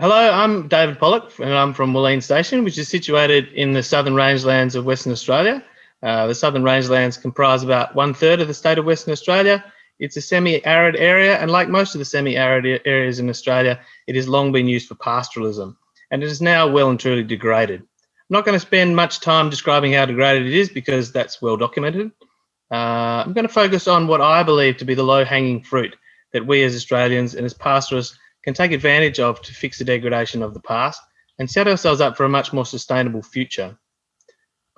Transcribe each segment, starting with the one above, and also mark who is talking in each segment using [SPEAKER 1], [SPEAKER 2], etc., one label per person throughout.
[SPEAKER 1] Hello, I'm David Pollock and I'm from Wooleen Station, which is situated in the southern rangelands of Western Australia. Uh, the southern rangelands comprise about one third of the state of Western Australia. It's a semi-arid area and like most of the semi-arid areas in Australia, it has long been used for pastoralism and it is now well and truly degraded. I'm not going to spend much time describing how degraded it is because that's well documented. Uh, I'm going to focus on what I believe to be the low-hanging fruit that we as Australians and as pastoralists can take advantage of to fix the degradation of the past and set ourselves up for a much more sustainable future.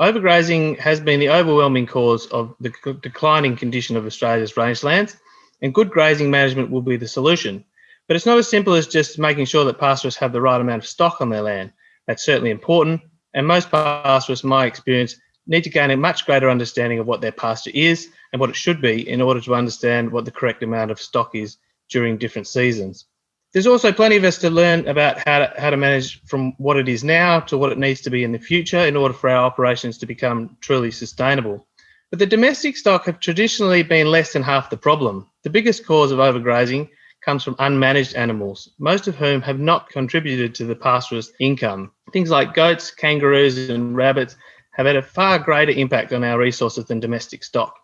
[SPEAKER 1] Overgrazing has been the overwhelming cause of the declining condition of Australia's rangelands, and good grazing management will be the solution. But it's not as simple as just making sure that pastoralists have the right amount of stock on their land. That's certainly important, and most pastoralists, my experience, need to gain a much greater understanding of what their pasture is and what it should be in order to understand what the correct amount of stock is during different seasons. There's also plenty of us to learn about how to, how to manage from what it is now to what it needs to be in the future in order for our operations to become truly sustainable. But the domestic stock have traditionally been less than half the problem. The biggest cause of overgrazing comes from unmanaged animals, most of whom have not contributed to the pastoralist income. Things like goats, kangaroos and rabbits have had a far greater impact on our resources than domestic stock.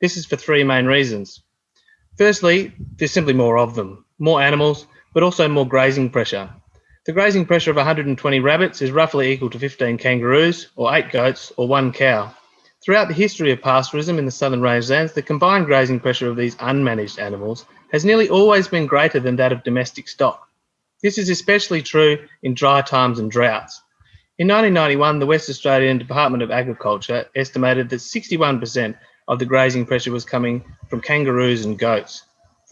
[SPEAKER 1] This is for three main reasons. Firstly, there's simply more of them, more animals, but also more grazing pressure. The grazing pressure of 120 rabbits is roughly equal to 15 kangaroos, or 8 goats, or 1 cow. Throughout the history of pastoralism in the southern rangelands, the combined grazing pressure of these unmanaged animals has nearly always been greater than that of domestic stock. This is especially true in dry times and droughts. In 1991, the West Australian Department of Agriculture estimated that 61% of the grazing pressure was coming from kangaroos and goats,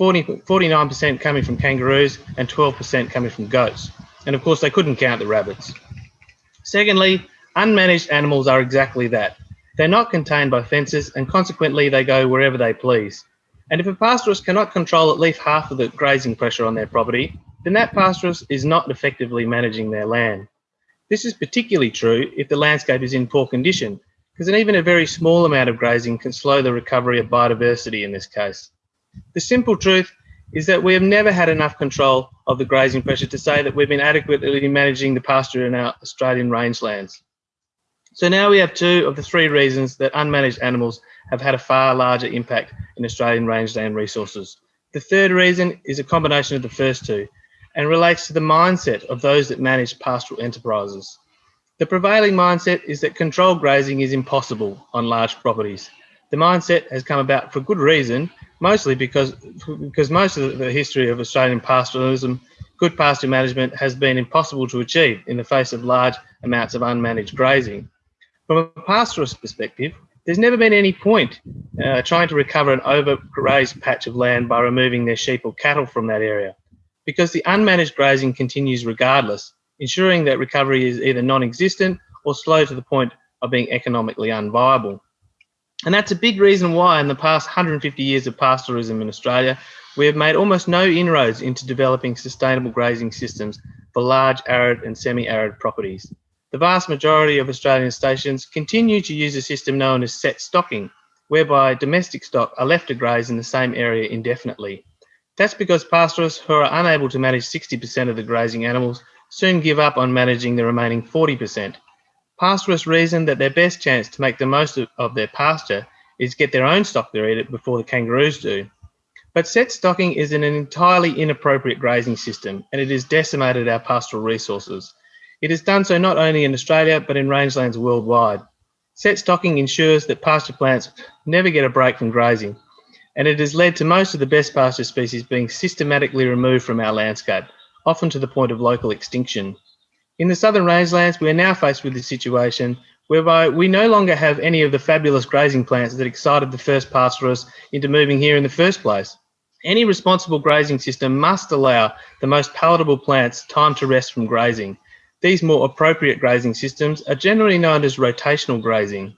[SPEAKER 1] 49% coming from kangaroos and 12% coming from goats. And of course, they couldn't count the rabbits. Secondly, unmanaged animals are exactly that. They're not contained by fences and consequently they go wherever they please. And if a pastoralist cannot control at least half of the grazing pressure on their property, then that pastoralist is not effectively managing their land. This is particularly true if the landscape is in poor condition, because even a very small amount of grazing can slow the recovery of biodiversity in this case. The simple truth is that we have never had enough control of the grazing pressure to say that we've been adequately managing the pasture in our Australian rangelands. So now we have two of the three reasons that unmanaged animals have had a far larger impact in Australian rangeland resources. The third reason is a combination of the first two, and relates to the mindset of those that manage pastoral enterprises. The prevailing mindset is that controlled grazing is impossible on large properties. The mindset has come about for good reason, mostly because, because most of the history of Australian pastoralism, good pasture management has been impossible to achieve in the face of large amounts of unmanaged grazing. From a pastoralist perspective, there's never been any point uh, trying to recover an overgrazed patch of land by removing their sheep or cattle from that area because the unmanaged grazing continues regardless, ensuring that recovery is either non-existent or slow to the point of being economically unviable. And that's a big reason why in the past 150 years of pastoralism in Australia, we have made almost no inroads into developing sustainable grazing systems for large arid and semi-arid properties. The vast majority of Australian stations continue to use a system known as set stocking, whereby domestic stock are left to graze in the same area indefinitely. That's because pastoralists who are unable to manage 60% of the grazing animals soon give up on managing the remaining 40%. Pastoralists reason that their best chance to make the most of their pasture is get their own stock to eat it before the kangaroos do. But set stocking is an entirely inappropriate grazing system and it has decimated our pastoral resources. It has done so not only in Australia but in rangelands worldwide. Set stocking ensures that pasture plants never get a break from grazing and it has led to most of the best pasture species being systematically removed from our landscape, often to the point of local extinction. In the southern rangelands, we are now faced with the situation whereby we no longer have any of the fabulous grazing plants that excited the first pastoralists into moving here in the first place. Any responsible grazing system must allow the most palatable plants time to rest from grazing. These more appropriate grazing systems are generally known as rotational grazing.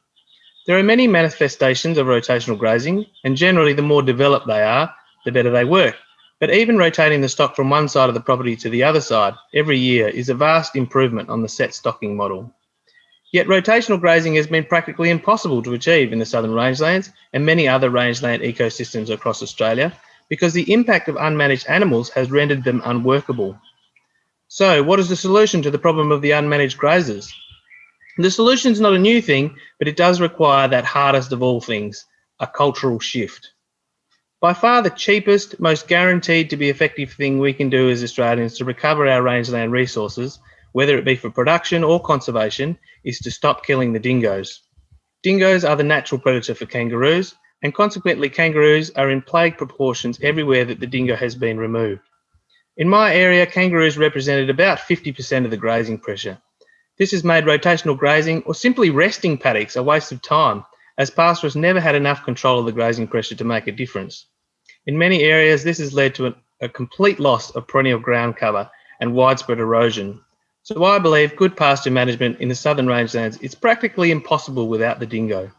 [SPEAKER 1] There are many manifestations of rotational grazing, and generally the more developed they are, the better they work. But even rotating the stock from one side of the property to the other side every year is a vast improvement on the set stocking model. Yet rotational grazing has been practically impossible to achieve in the southern rangelands and many other rangeland ecosystems across Australia because the impact of unmanaged animals has rendered them unworkable. So what is the solution to the problem of the unmanaged grazers? The solution is not a new thing, but it does require that hardest of all things, a cultural shift. By far the cheapest, most guaranteed to be effective thing we can do as Australians to recover our rangeland resources, whether it be for production or conservation, is to stop killing the dingoes. Dingoes are the natural predator for kangaroos, and consequently kangaroos are in plague proportions everywhere that the dingo has been removed. In my area, kangaroos represented about 50% of the grazing pressure. This has made rotational grazing or simply resting paddocks a waste of time, as pastoralists never had enough control of the grazing pressure to make a difference. In many areas, this has led to a, a complete loss of perennial ground cover and widespread erosion. So I believe good pasture management in the southern rangelands is practically impossible without the dingo.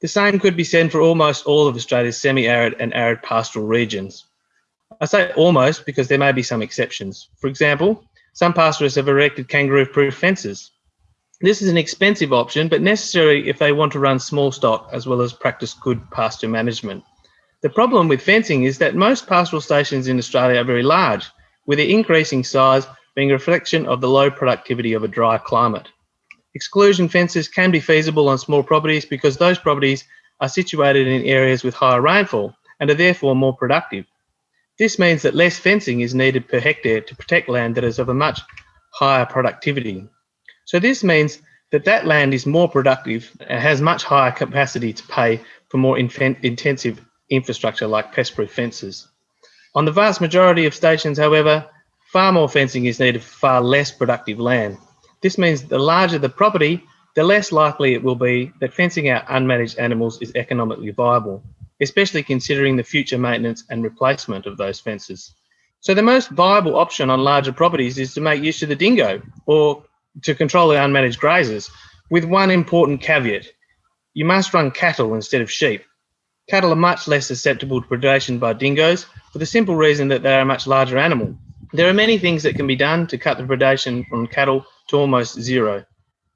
[SPEAKER 1] The same could be said for almost all of Australia's semi-arid and arid pastoral regions. I say almost because there may be some exceptions. For example, some pastoralists have erected kangaroo-proof fences. This is an expensive option, but necessary if they want to run small stock as well as practice good pasture management. The problem with fencing is that most pastoral stations in Australia are very large, with their increasing size being a reflection of the low productivity of a dry climate. Exclusion fences can be feasible on small properties because those properties are situated in areas with higher rainfall and are therefore more productive. This means that less fencing is needed per hectare to protect land that is of a much higher productivity. So this means that that land is more productive and has much higher capacity to pay for more intensive infrastructure like pest-proof fences. On the vast majority of stations, however, far more fencing is needed for far less productive land. This means the larger the property, the less likely it will be that fencing out unmanaged animals is economically viable especially considering the future maintenance and replacement of those fences. So the most viable option on larger properties is to make use of the dingo or to control the unmanaged grazers with one important caveat. You must run cattle instead of sheep. Cattle are much less susceptible to predation by dingoes for the simple reason that they are a much larger animal. There are many things that can be done to cut the predation from cattle to almost zero.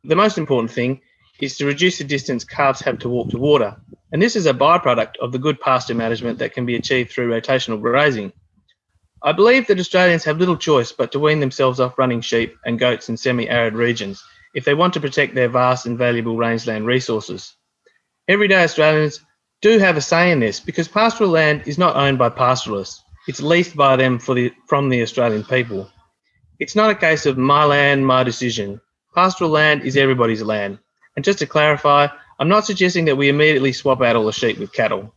[SPEAKER 1] The most important thing is to reduce the distance calves have to walk to water. And this is a byproduct of the good pasture management that can be achieved through rotational grazing. I believe that Australians have little choice but to wean themselves off running sheep and goats in semi-arid regions if they want to protect their vast and valuable rangeland resources. Everyday Australians do have a say in this because pastoral land is not owned by pastoralists. It's leased by them for the, from the Australian people. It's not a case of my land, my decision. Pastoral land is everybody's land. And just to clarify, I'm not suggesting that we immediately swap out all the sheep with cattle.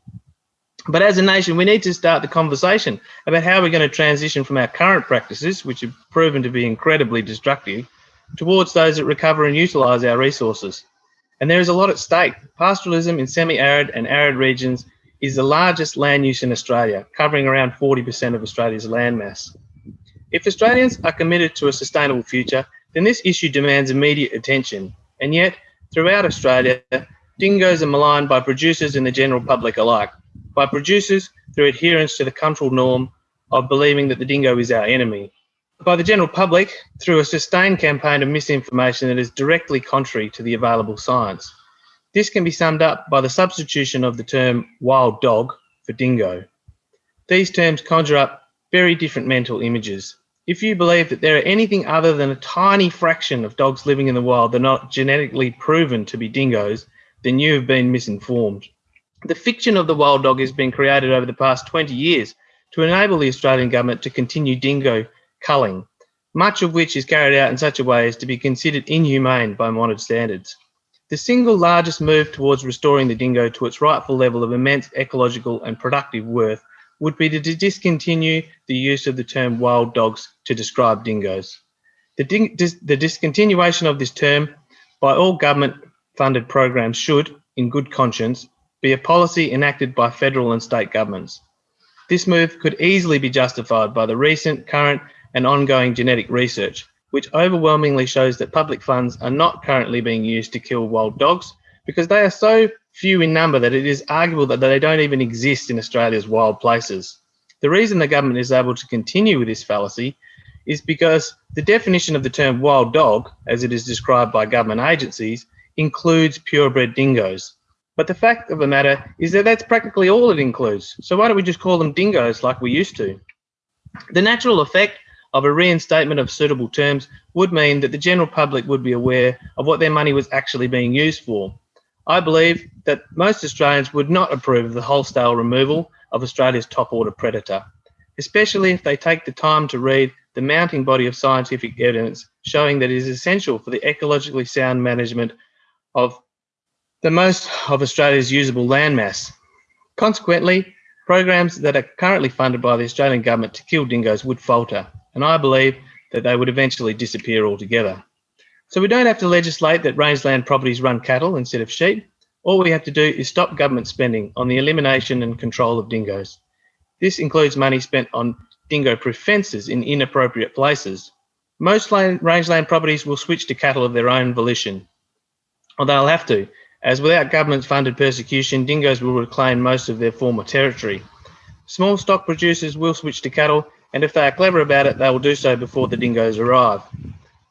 [SPEAKER 1] But as a nation, we need to start the conversation about how we're going to transition from our current practices, which have proven to be incredibly destructive, towards those that recover and utilise our resources. And there is a lot at stake. Pastoralism in semi-arid and arid regions is the largest land use in Australia, covering around 40% of Australia's landmass. If Australians are committed to a sustainable future, then this issue demands immediate attention. And yet, Throughout Australia, dingoes are maligned by producers and the general public alike. By producers through adherence to the cultural norm of believing that the dingo is our enemy. By the general public through a sustained campaign of misinformation that is directly contrary to the available science. This can be summed up by the substitution of the term wild dog for dingo. These terms conjure up very different mental images. If you believe that there are anything other than a tiny fraction of dogs living in the wild that are not genetically proven to be dingoes, then you have been misinformed. The fiction of the wild dog has been created over the past 20 years to enable the Australian government to continue dingo culling, much of which is carried out in such a way as to be considered inhumane by modern standards. The single largest move towards restoring the dingo to its rightful level of immense ecological and productive worth would be to discontinue the use of the term wild dogs to describe dingoes. The, ding dis the discontinuation of this term by all government funded programs should, in good conscience, be a policy enacted by federal and state governments. This move could easily be justified by the recent, current and ongoing genetic research, which overwhelmingly shows that public funds are not currently being used to kill wild dogs because they are so few in number that it is arguable that they don't even exist in Australia's wild places. The reason the government is able to continue with this fallacy is because the definition of the term wild dog, as it is described by government agencies, includes purebred dingoes. But the fact of the matter is that that's practically all it includes. So why don't we just call them dingoes like we used to? The natural effect of a reinstatement of suitable terms would mean that the general public would be aware of what their money was actually being used for. I believe that most Australians would not approve of the wholesale removal of Australia's top order predator, especially if they take the time to read the mounting body of scientific evidence showing that it is essential for the ecologically sound management of the most of Australia's usable landmass. Consequently, programs that are currently funded by the Australian government to kill dingoes would falter, and I believe that they would eventually disappear altogether. So we don't have to legislate that rangeland properties run cattle instead of sheep. All we have to do is stop government spending on the elimination and control of dingoes. This includes money spent on dingo-proof fences in inappropriate places. Most land, rangeland properties will switch to cattle of their own volition, or they'll have to, as without government-funded persecution, dingoes will reclaim most of their former territory. Small stock producers will switch to cattle, and if they are clever about it, they will do so before the dingoes arrive.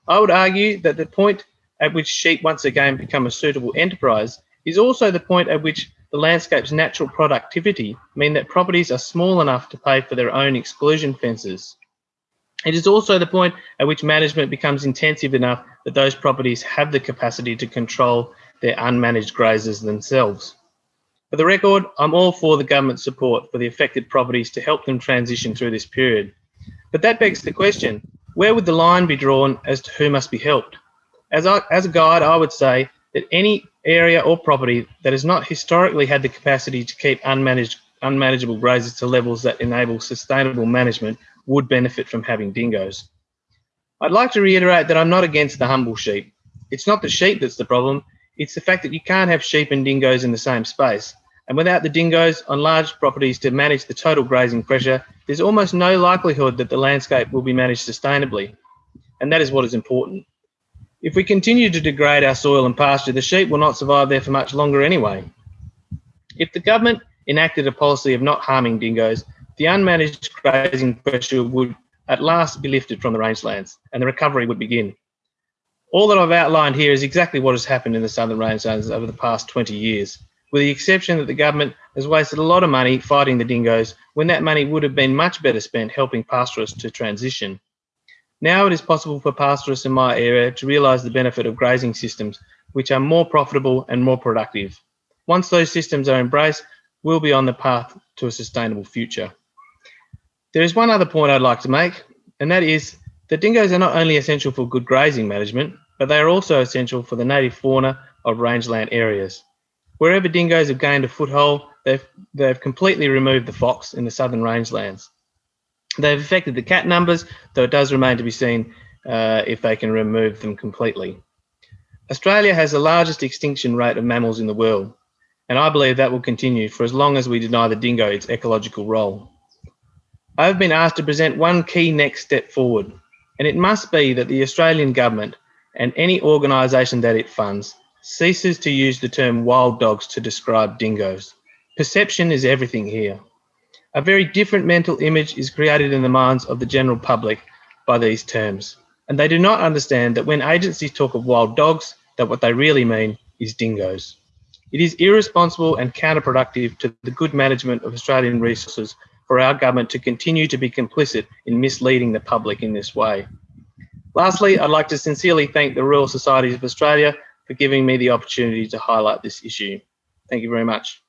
[SPEAKER 1] I would argue that the point at which sheep once again become a suitable enterprise is also the point at which the landscape's natural productivity mean that properties are small enough to pay for their own exclusion fences. It is also the point at which management becomes intensive enough that those properties have the capacity to control their unmanaged grazers themselves. For the record, I'm all for the government support for the affected properties to help them transition through this period. But that begs the question, where would the line be drawn as to who must be helped? As, I, as a guide, I would say that any area or property that has not historically had the capacity to keep unmanaged, unmanageable grazers to levels that enable sustainable management would benefit from having dingoes. I'd like to reiterate that I'm not against the humble sheep. It's not the sheep that's the problem, it's the fact that you can't have sheep and dingoes in the same space. And without the dingoes on large properties to manage the total grazing pressure, there's almost no likelihood that the landscape will be managed sustainably. And that is what is important. If we continue to degrade our soil and pasture, the sheep will not survive there for much longer anyway. If the government enacted a policy of not harming dingoes, the unmanaged grazing pressure would at last be lifted from the rangelands and the recovery would begin. All that I've outlined here is exactly what has happened in the southern rangelands over the past 20 years with the exception that the government has wasted a lot of money fighting the dingoes when that money would have been much better spent helping pastoralists to transition. Now it is possible for pastoralists in my area to realise the benefit of grazing systems which are more profitable and more productive. Once those systems are embraced, we'll be on the path to a sustainable future. There is one other point I'd like to make, and that is that dingoes are not only essential for good grazing management, but they are also essential for the native fauna of rangeland areas. Wherever dingoes have gained a foothold, they've, they've completely removed the fox in the southern rangelands. They've affected the cat numbers, though it does remain to be seen uh, if they can remove them completely. Australia has the largest extinction rate of mammals in the world, and I believe that will continue for as long as we deny the dingo its ecological role. I have been asked to present one key next step forward, and it must be that the Australian government and any organisation that it funds ceases to use the term wild dogs to describe dingoes. Perception is everything here. A very different mental image is created in the minds of the general public by these terms, and they do not understand that when agencies talk of wild dogs, that what they really mean is dingoes. It is irresponsible and counterproductive to the good management of Australian resources for our government to continue to be complicit in misleading the public in this way. Lastly, I'd like to sincerely thank the Royal Societies of Australia for giving me the opportunity to highlight this issue. Thank you very much.